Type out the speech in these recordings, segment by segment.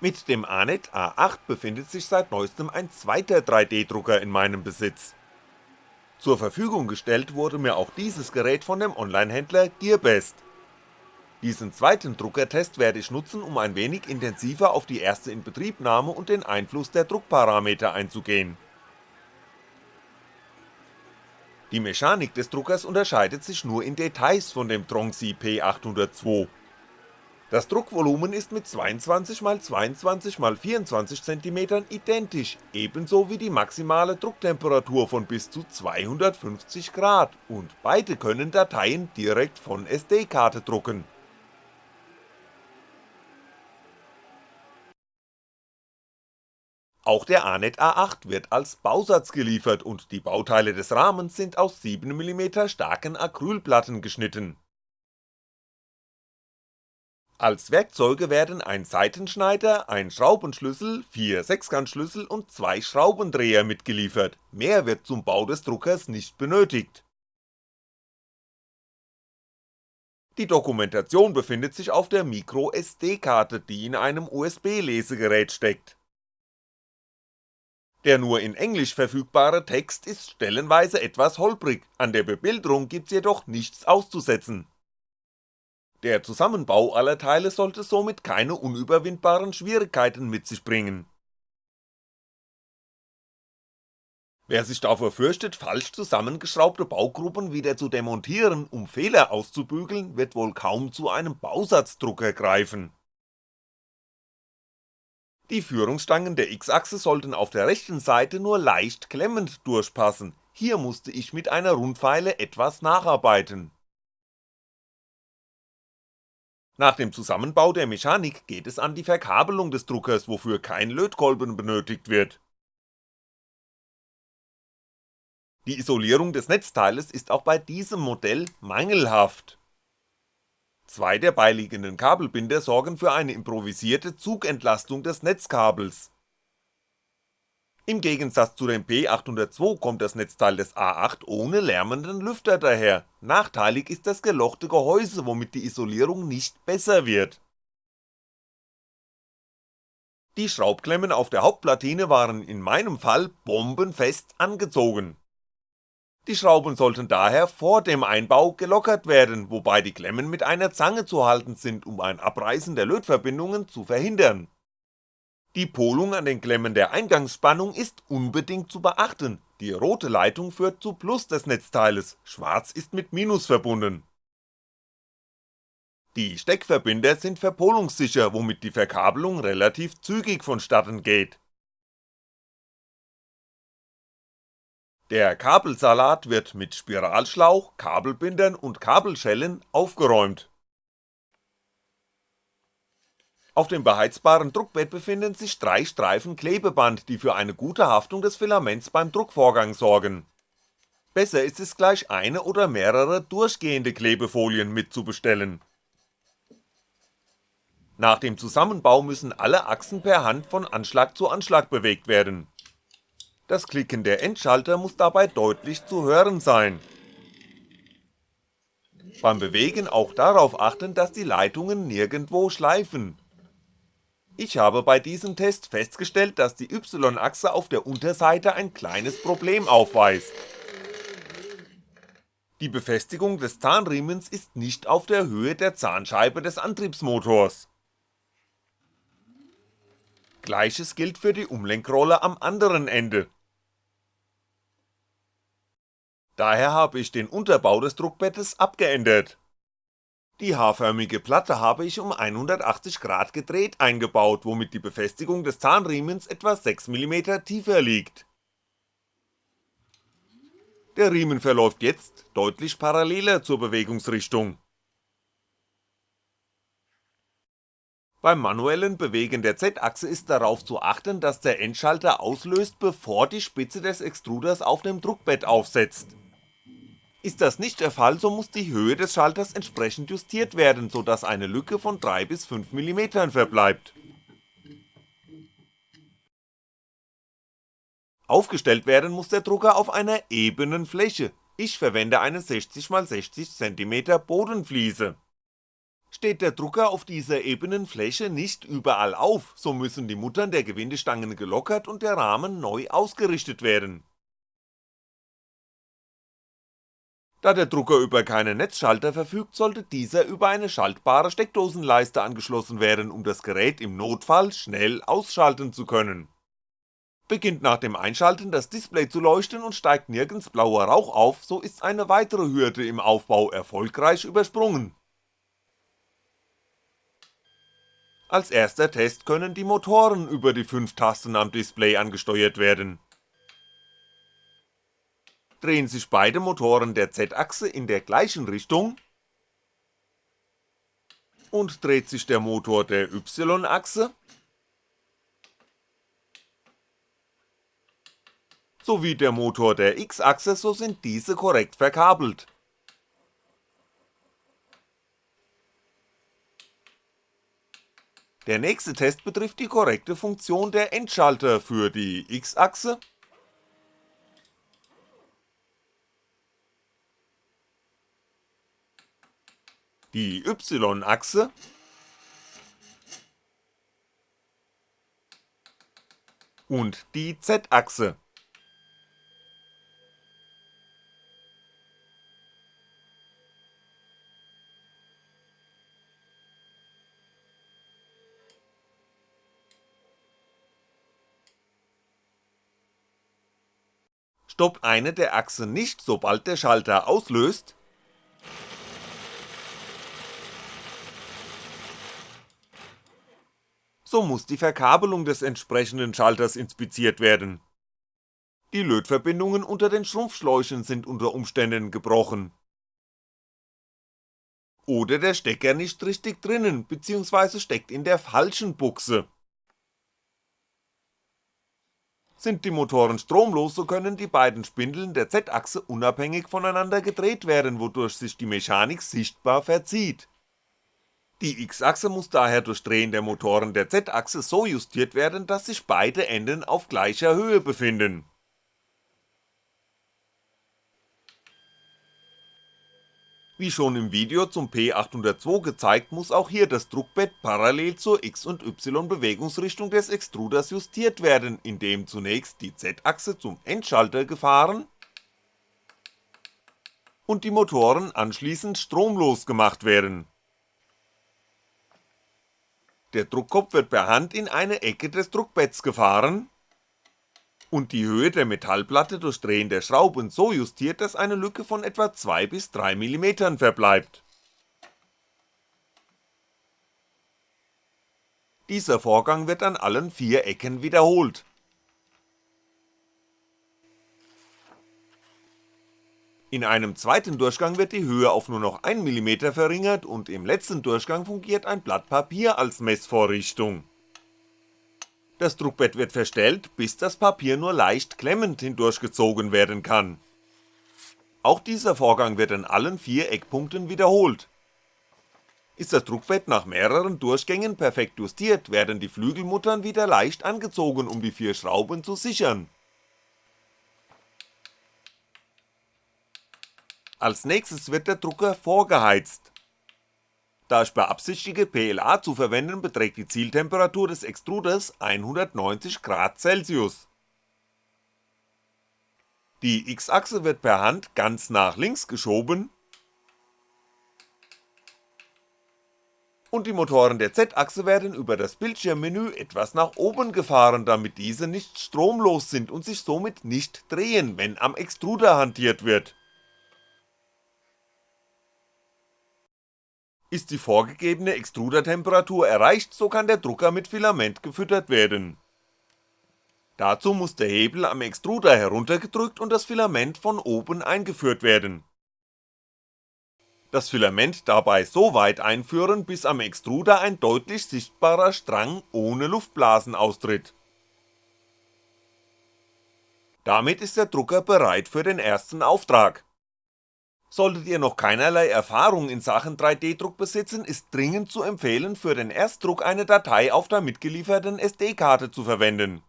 Mit dem ANET A8 befindet sich seit neuestem ein zweiter 3D-Drucker in meinem Besitz. Zur Verfügung gestellt wurde mir auch dieses Gerät von dem Onlinehändler Gearbest. Diesen zweiten Druckertest werde ich nutzen, um ein wenig intensiver auf die erste Inbetriebnahme und den Einfluss der Druckparameter einzugehen. Die Mechanik des Druckers unterscheidet sich nur in Details von dem Tronxy P802 das Druckvolumen ist mit 22x22x24cm identisch, ebenso wie die maximale Drucktemperatur von bis zu 250 Grad und beide können Dateien direkt von SD-Karte drucken. Auch der ANET A8 wird als Bausatz geliefert und die Bauteile des Rahmens sind aus 7mm starken Acrylplatten geschnitten als Werkzeuge werden ein Seitenschneider, ein Schraubenschlüssel, vier Sechskantschlüssel und zwei Schraubendreher mitgeliefert, mehr wird zum Bau des Druckers nicht benötigt. Die Dokumentation befindet sich auf der MicroSD-Karte, die in einem USB-Lesegerät steckt. Der nur in Englisch verfügbare Text ist stellenweise etwas holprig, an der Bebilderung gibt's jedoch nichts auszusetzen der Zusammenbau aller Teile sollte somit keine unüberwindbaren Schwierigkeiten mit sich bringen. Wer sich davor fürchtet, falsch zusammengeschraubte Baugruppen wieder zu demontieren, um Fehler auszubügeln, wird wohl kaum zu einem Bausatzdrucker greifen. Die Führungsstangen der X-Achse sollten auf der rechten Seite nur leicht klemmend durchpassen, hier musste ich mit einer Rundpfeile etwas nacharbeiten nach dem Zusammenbau der Mechanik geht es an die Verkabelung des Druckers, wofür kein Lötkolben benötigt wird. Die Isolierung des Netzteiles ist auch bei diesem Modell mangelhaft. Zwei der beiliegenden Kabelbinder sorgen für eine improvisierte Zugentlastung des Netzkabels im Gegensatz zu dem P802 kommt das Netzteil des A8 ohne lärmenden Lüfter daher, nachteilig ist das gelochte Gehäuse, womit die Isolierung nicht besser wird. Die Schraubklemmen auf der Hauptplatine waren in meinem Fall bombenfest angezogen. Die Schrauben sollten daher vor dem Einbau gelockert werden, wobei die Klemmen mit einer Zange zu halten sind, um ein Abreißen der Lötverbindungen zu verhindern die Polung an den Klemmen der Eingangsspannung ist unbedingt zu beachten, die rote Leitung führt zu Plus des Netzteiles, schwarz ist mit Minus verbunden. Die Steckverbinder sind verpolungssicher, womit die Verkabelung relativ zügig vonstatten geht. Der Kabelsalat wird mit Spiralschlauch, Kabelbindern und Kabelschellen aufgeräumt auf dem beheizbaren Druckbett befinden sich drei Streifen Klebeband, die für eine gute Haftung des Filaments beim Druckvorgang sorgen. Besser ist es gleich eine oder mehrere durchgehende Klebefolien mitzubestellen. Nach dem Zusammenbau müssen alle Achsen per Hand von Anschlag zu Anschlag bewegt werden. Das Klicken der Endschalter muss dabei deutlich zu hören sein. Beim Bewegen auch darauf achten, dass die Leitungen nirgendwo schleifen ich habe bei diesem Test festgestellt, dass die Y-Achse auf der Unterseite ein kleines Problem aufweist. Die Befestigung des Zahnriemens ist nicht auf der Höhe der Zahnscheibe des Antriebsmotors. Gleiches gilt für die Umlenkrolle am anderen Ende. Daher habe ich den Unterbau des Druckbettes abgeändert die H-förmige Platte habe ich um 180 Grad gedreht eingebaut, womit die Befestigung des Zahnriemens etwa 6mm tiefer liegt. Der Riemen verläuft jetzt deutlich paralleler zur Bewegungsrichtung. Beim manuellen Bewegen der Z-Achse ist darauf zu achten, dass der Endschalter auslöst, bevor die Spitze des Extruders auf dem Druckbett aufsetzt ist das nicht der Fall, so muss die Höhe des Schalters entsprechend justiert werden, so dass eine Lücke von 3 bis 5 mm verbleibt. Aufgestellt werden muss der Drucker auf einer ebenen Fläche, ich verwende eine 60x60cm Bodenfliese. Steht der Drucker auf dieser ebenen Fläche nicht überall auf, so müssen die Muttern der Gewindestangen gelockert und der Rahmen neu ausgerichtet werden. Da der Drucker über keinen Netzschalter verfügt, sollte dieser über eine schaltbare Steckdosenleiste angeschlossen werden, um das Gerät im Notfall schnell ausschalten zu können. Beginnt nach dem Einschalten das Display zu leuchten und steigt nirgends blauer Rauch auf, so ist eine weitere Hürde im Aufbau erfolgreich übersprungen. Als erster Test können die Motoren über die 5 Tasten am Display angesteuert werden. Drehen sich beide Motoren der Z-Achse in der gleichen Richtung. Und dreht sich der Motor der Y-Achse, sowie der Motor der X-Achse, so sind diese korrekt verkabelt. Der nächste Test betrifft die korrekte Funktion der Endschalter für die X-Achse die Y-Achse. Und die Z-Achse. Stoppt eine der Achsen nicht, sobald der Schalter auslöst, so muss die Verkabelung des entsprechenden Schalters inspiziert werden. Die Lötverbindungen unter den Schrumpfschläuchen sind unter Umständen gebrochen. Oder der Stecker nicht richtig drinnen, bzw. steckt in der falschen Buchse sind die Motoren stromlos, so können die beiden Spindeln der Z-Achse unabhängig voneinander gedreht werden, wodurch sich die Mechanik sichtbar verzieht. Die X-Achse muss daher durch Drehen der Motoren der Z-Achse so justiert werden, dass sich beide Enden auf gleicher Höhe befinden Wie schon im Video zum P802 gezeigt, muss auch hier das Druckbett parallel zur X- und Y-Bewegungsrichtung des Extruders justiert werden, indem zunächst die Z-Achse zum Endschalter gefahren und die Motoren anschließend stromlos gemacht werden. Der Druckkopf wird per Hand in eine Ecke des Druckbetts gefahren und die Höhe der Metallplatte durch Drehen der Schrauben so justiert, dass eine Lücke von etwa 2 bis 3 mm verbleibt. Dieser Vorgang wird an allen vier Ecken wiederholt. In einem zweiten Durchgang wird die Höhe auf nur noch 1mm verringert und im letzten Durchgang fungiert ein Blatt Papier als Messvorrichtung das Druckbett wird verstellt, bis das Papier nur leicht klemmend hindurchgezogen werden kann. Auch dieser Vorgang wird an allen vier Eckpunkten wiederholt. Ist das Druckbett nach mehreren Durchgängen perfekt justiert, werden die Flügelmuttern wieder leicht angezogen, um die vier Schrauben zu sichern. Als nächstes wird der Drucker vorgeheizt. Da ich beabsichtige PLA zu verwenden, beträgt die Zieltemperatur des Extruders 190 Grad Celsius. Die X-Achse wird per Hand ganz nach links geschoben. Und die Motoren der Z-Achse werden über das Bildschirmmenü etwas nach oben gefahren, damit diese nicht stromlos sind und sich somit nicht drehen, wenn am Extruder hantiert wird Ist die vorgegebene Extrudertemperatur erreicht, so kann der Drucker mit Filament gefüttert werden. Dazu muss der Hebel am Extruder heruntergedrückt und das Filament von oben eingeführt werden. Das Filament dabei so weit einführen, bis am Extruder ein deutlich sichtbarer Strang ohne Luftblasen austritt. Damit ist der Drucker bereit für den ersten Auftrag Solltet ihr noch keinerlei Erfahrung in Sachen 3D-Druck besitzen, ist dringend zu empfehlen, für den Erstdruck eine Datei auf der mitgelieferten SD-Karte zu verwenden.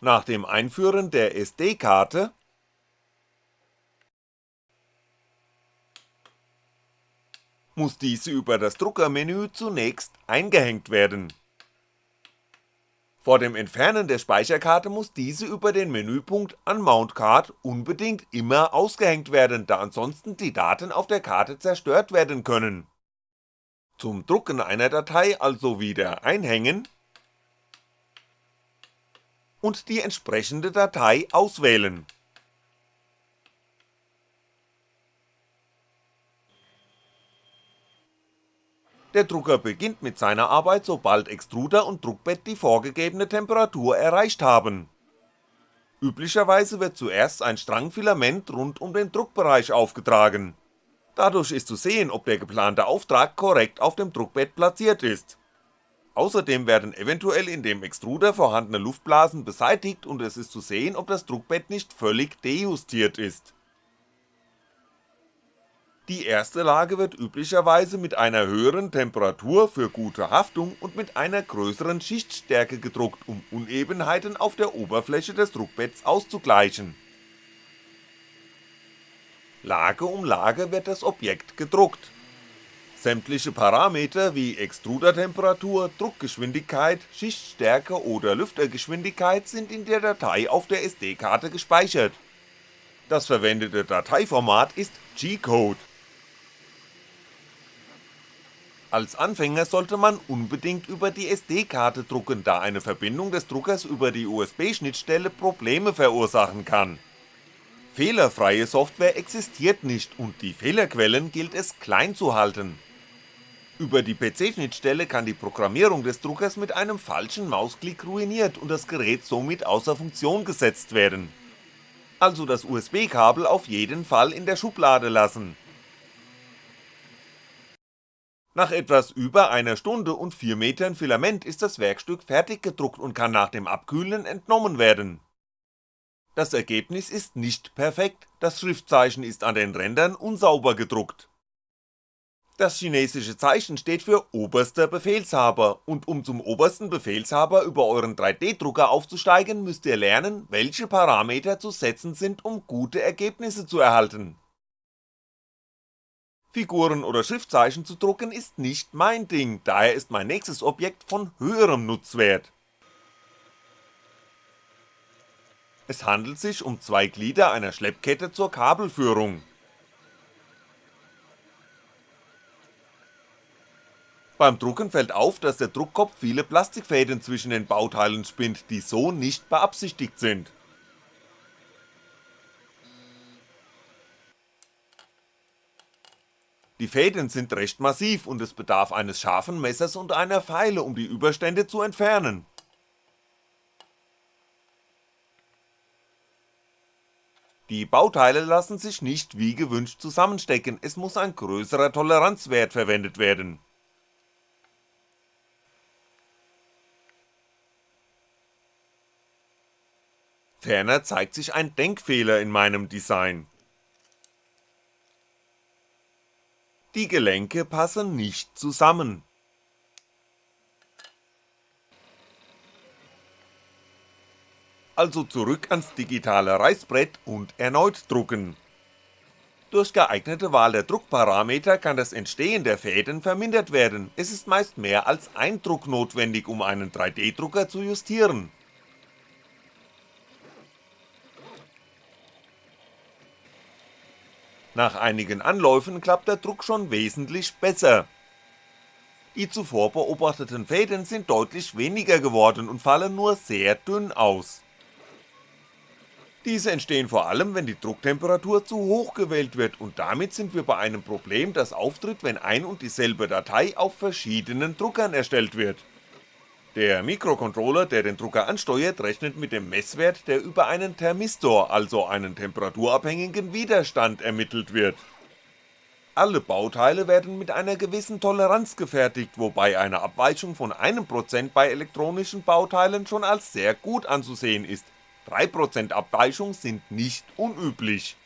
Nach dem Einführen der SD-Karte muss diese über das Druckermenü zunächst eingehängt werden. Vor dem Entfernen der Speicherkarte muss diese über den Menüpunkt Unmount Card unbedingt immer ausgehängt werden, da ansonsten die Daten auf der Karte zerstört werden können. Zum Drucken einer Datei also wieder einhängen und die entsprechende Datei auswählen Der Drucker beginnt mit seiner Arbeit, sobald Extruder und Druckbett die vorgegebene Temperatur erreicht haben. Üblicherweise wird zuerst ein Strangfilament rund um den Druckbereich aufgetragen. Dadurch ist zu sehen, ob der geplante Auftrag korrekt auf dem Druckbett platziert ist. Außerdem werden eventuell in dem Extruder vorhandene Luftblasen beseitigt und es ist zu sehen, ob das Druckbett nicht völlig dejustiert ist die erste Lage wird üblicherweise mit einer höheren Temperatur für gute Haftung und mit einer größeren Schichtstärke gedruckt, um Unebenheiten auf der Oberfläche des Druckbetts auszugleichen. Lage um Lage wird das Objekt gedruckt. Sämtliche Parameter wie Extrudertemperatur, Druckgeschwindigkeit, Schichtstärke oder Lüftergeschwindigkeit sind in der Datei auf der SD-Karte gespeichert. Das verwendete Dateiformat ist G-Code als Anfänger sollte man unbedingt über die SD-Karte drucken, da eine Verbindung des Druckers über die USB-Schnittstelle Probleme verursachen kann. Fehlerfreie Software existiert nicht und die Fehlerquellen gilt es klein zu halten. Über die PC-Schnittstelle kann die Programmierung des Druckers mit einem falschen Mausklick ruiniert und das Gerät somit außer Funktion gesetzt werden. Also das USB-Kabel auf jeden Fall in der Schublade lassen nach etwas über einer Stunde und 4 Metern Filament ist das Werkstück fertig gedruckt und kann nach dem Abkühlen entnommen werden. Das Ergebnis ist nicht perfekt, das Schriftzeichen ist an den Rändern unsauber gedruckt. Das chinesische Zeichen steht für oberster Befehlshaber und um zum obersten Befehlshaber über euren 3D-Drucker aufzusteigen, müsst ihr lernen, welche Parameter zu setzen sind, um gute Ergebnisse zu erhalten Figuren oder Schriftzeichen zu drucken ist nicht mein Ding, daher ist mein nächstes Objekt von höherem Nutzwert. Es handelt sich um zwei Glieder einer Schleppkette zur Kabelführung. Beim Drucken fällt auf, dass der Druckkopf viele Plastikfäden zwischen den Bauteilen spinnt, die so nicht beabsichtigt sind. Die Fäden sind recht massiv und es bedarf eines scharfen Messers und einer Feile, um die Überstände zu entfernen. Die Bauteile lassen sich nicht wie gewünscht zusammenstecken, es muss ein größerer Toleranzwert verwendet werden. Ferner zeigt sich ein Denkfehler in meinem Design. Die Gelenke passen nicht zusammen. Also zurück ans digitale Reißbrett und erneut drucken. Durch geeignete Wahl der Druckparameter kann das Entstehen der Fäden vermindert werden, es ist meist mehr als ein Druck notwendig, um einen 3D-Drucker zu justieren Nach einigen Anläufen klappt der Druck schon wesentlich besser. Die zuvor beobachteten Fäden sind deutlich weniger geworden und fallen nur sehr dünn aus. Diese entstehen vor allem, wenn die Drucktemperatur zu hoch gewählt wird und damit sind wir bei einem Problem, das auftritt, wenn ein und dieselbe Datei auf verschiedenen Druckern erstellt wird der Mikrocontroller, der den Drucker ansteuert, rechnet mit dem Messwert, der über einen Thermistor, also einen temperaturabhängigen Widerstand ermittelt wird. Alle Bauteile werden mit einer gewissen Toleranz gefertigt, wobei eine Abweichung von 1% bei elektronischen Bauteilen schon als sehr gut anzusehen ist, 3% Abweichung sind nicht unüblich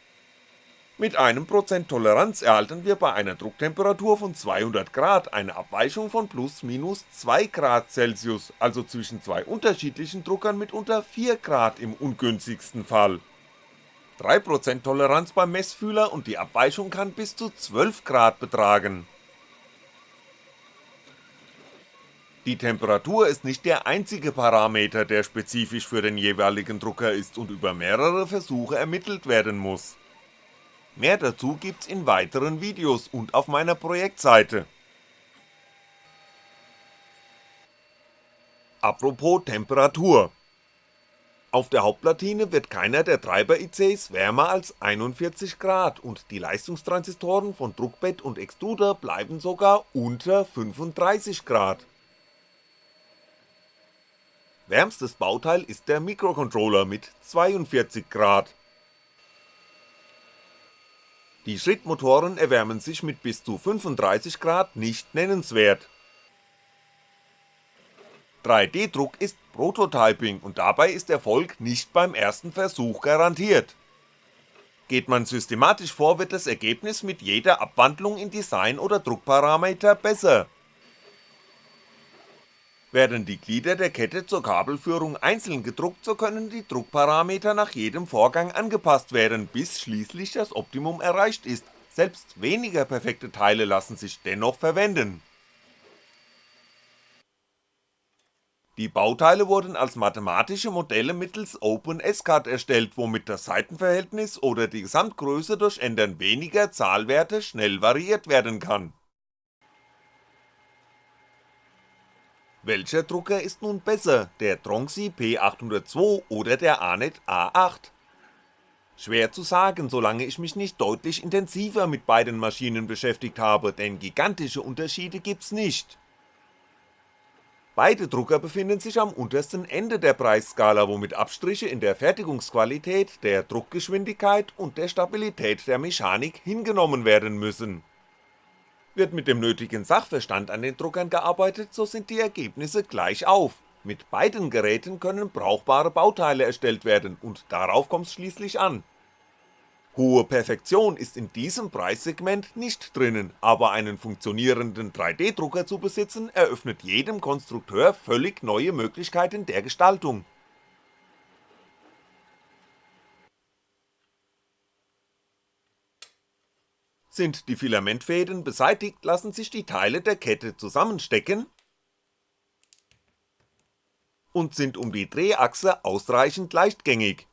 mit einem Prozent Toleranz erhalten wir bei einer Drucktemperatur von 200 Grad eine Abweichung von plus minus 2 Grad Celsius, also zwischen zwei unterschiedlichen Druckern mit unter 4 Grad im ungünstigsten Fall. 3% Toleranz beim Messfühler und die Abweichung kann bis zu 12 Grad betragen. Die Temperatur ist nicht der einzige Parameter, der spezifisch für den jeweiligen Drucker ist und über mehrere Versuche ermittelt werden muss. Mehr dazu gibt's in weiteren Videos und auf meiner Projektseite. Apropos Temperatur auf der Hauptplatine wird keiner der Treiber-ICs wärmer als 41 Grad und die Leistungstransistoren von Druckbett und Extruder bleiben sogar unter 35 Grad. Wärmstes Bauteil ist der Mikrocontroller mit 42 Grad. Die Schrittmotoren erwärmen sich mit bis zu 35 Grad nicht nennenswert 3D-Druck ist Prototyping und dabei ist Erfolg nicht beim ersten Versuch garantiert. Geht man systematisch vor, wird das Ergebnis mit jeder Abwandlung in Design oder Druckparameter besser. Werden die Glieder der Kette zur Kabelführung einzeln gedruckt, so können die Druckparameter nach jedem Vorgang angepasst werden, bis schließlich das Optimum erreicht ist, selbst weniger perfekte Teile lassen sich dennoch verwenden Die Bauteile wurden als mathematische Modelle mittels OpenSCAD erstellt, womit das Seitenverhältnis oder die Gesamtgröße durch Ändern weniger Zahlwerte schnell variiert werden kann. Welcher Drucker ist nun besser, der Tronxy P802 oder der Anet A8? Schwer zu sagen, solange ich mich nicht deutlich intensiver mit beiden Maschinen beschäftigt habe, denn gigantische Unterschiede gibt's nicht Beide Drucker befinden sich am untersten Ende der Preisskala, womit Abstriche in der Fertigungsqualität, der Druckgeschwindigkeit und der Stabilität der Mechanik hingenommen werden müssen. Wird mit dem nötigen Sachverstand an den Druckern gearbeitet, so sind die Ergebnisse gleich auf, mit beiden Geräten können brauchbare Bauteile erstellt werden und darauf kommt's schließlich an Hohe Perfektion ist in diesem Preissegment nicht drinnen, aber einen funktionierenden 3D-Drucker zu besitzen, eröffnet jedem Konstrukteur völlig neue Möglichkeiten der Gestaltung. Sind die Filamentfäden beseitigt, lassen sich die Teile der Kette zusammenstecken und sind um die Drehachse ausreichend leichtgängig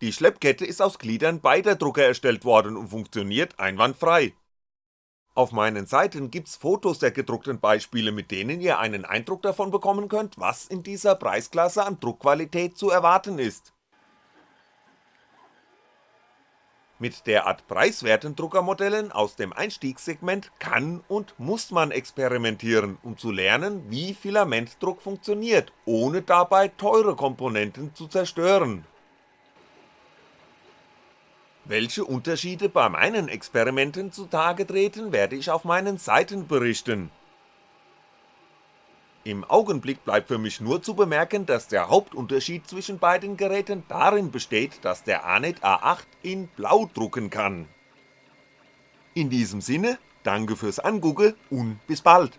Die Schleppkette ist aus Gliedern beider Drucker erstellt worden und funktioniert einwandfrei. Auf meinen Seiten gibt's Fotos der gedruckten Beispiele, mit denen ihr einen Eindruck davon bekommen könnt, was in dieser Preisklasse an Druckqualität zu erwarten ist. Mit derart preiswerten Druckermodellen aus dem Einstiegssegment kann und muss man experimentieren, um zu lernen, wie Filamentdruck funktioniert, ohne dabei teure Komponenten zu zerstören welche Unterschiede bei meinen Experimenten zutage treten, werde ich auf meinen Seiten berichten. Im Augenblick bleibt für mich nur zu bemerken, dass der Hauptunterschied zwischen beiden Geräten darin besteht, dass der Anet A8 in Blau drucken kann. In diesem Sinne, danke fürs Angucken und bis bald.